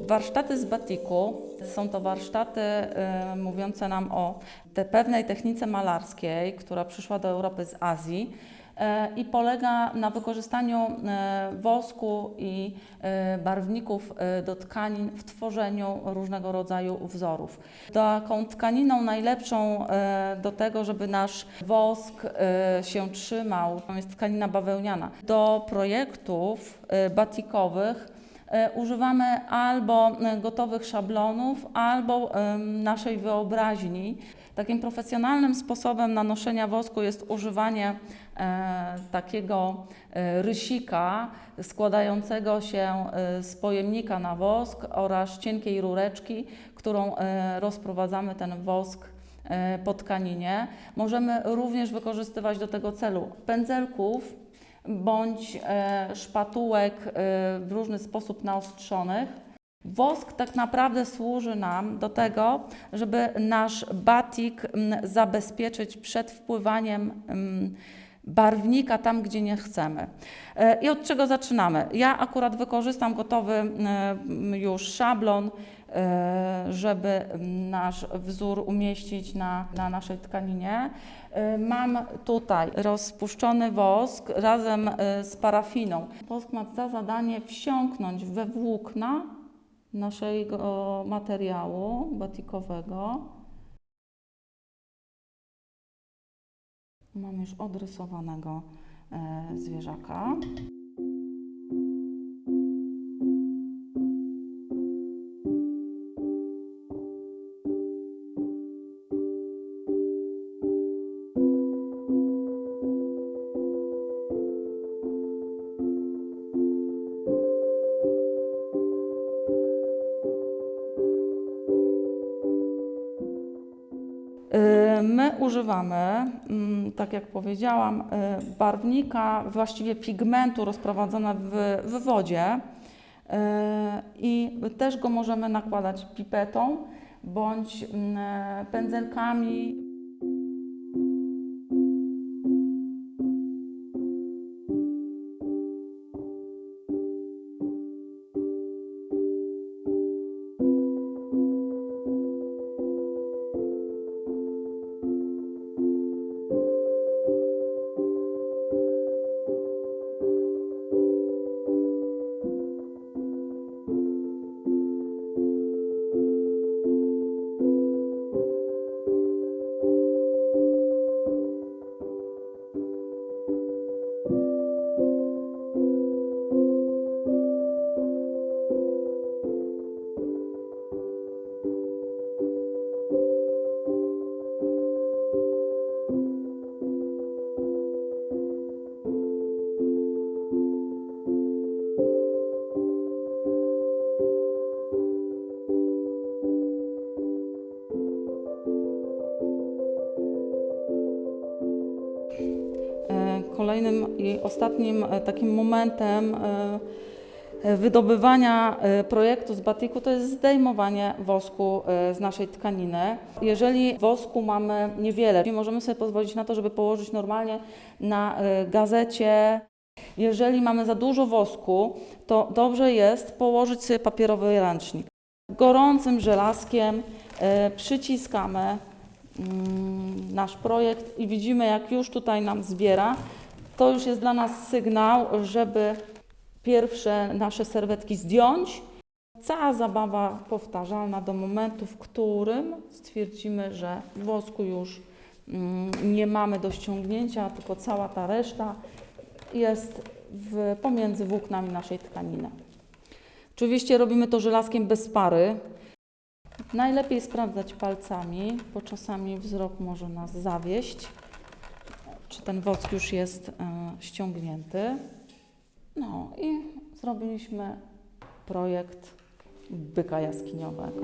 Warsztaty z batiku są to warsztaty y, mówiące nam o te pewnej technice malarskiej, która przyszła do Europy z Azji y, i polega na wykorzystaniu y, wosku i barwników do tkanin w tworzeniu różnego rodzaju wzorów. Taką tkaniną najlepszą do tego, żeby nasz wosk się trzymał, jest tkanina bawełniana. Do projektów batikowych Używamy albo e, gotowych szablonów, albo naszej wyobraźni. Takim profesjonalnym sposobem nanoszenia wosku jest używanie e, takiego e, rysika składającego się e, z pojemnika na wosk oraz cienkiej rureczki, którą e, rozprowadzamy ten wosk e, po tkaninie. Możemy również wykorzystywać do tego celu pędzelków bądź e, szpatułek e, w różny sposób naostrzonych. Wosk tak naprawdę służy nam do tego, żeby nasz batik m, zabezpieczyć przed wpływaniem m, barwnika tam, gdzie nie chcemy. E, I od czego zaczynamy? Ja akurat wykorzystam gotowy m, już szablon, żeby nasz wzór umieścić na, na naszej tkaninie. E, Mam tutaj rozpuszczony wosk razem e, z parafiną. Wosk ma za zadanie wsiąknąć we włókna naszego materiału batikowego. Mam już odrysowanego e, zwierzaka. My używamy, mm, tak jak powiedziałam, y, barwnika, właściwie pigmentu rozprowadzone w, w wodzie y, i też go możemy nakładać pipetą bądź mm, pędzelkami. Kolejnym i ostatnim e, takim momentem e, e, wydobywania projektu z batiku to jest zdejmowanie wosku z naszej tkaniny. Jeżeli wosku mamy niewiele, możemy sobie pozwolić na to, żeby położyć normalnie na gazecie. Jeżeli mamy za dużo wosku, to dobrze jest położyć sobie papierowy ręcznik. Gorącym żelazkiem przyciskamy mm, nasz projekt i widzimy, jak już tutaj nam zbiera. To już jest dla nas sygnał, żeby pierwsze nasze serwetki zdjąć. Cała zabawa powtarzalna do momentu, w którym stwierdzimy, że wosku już mm, nie mamy do ściągnięcia, tylko cała ta reszta jest w, pomiędzy włóknami naszej tkaniny. Oczywiście robimy to żelazkiem bez pary. Najlepiej sprawdzać palcami, bo czasami wzrok może nas zawieść, czy ten wosk już jest e, ściągnięty. No i zrobiliśmy projekt byka jaskiniowego.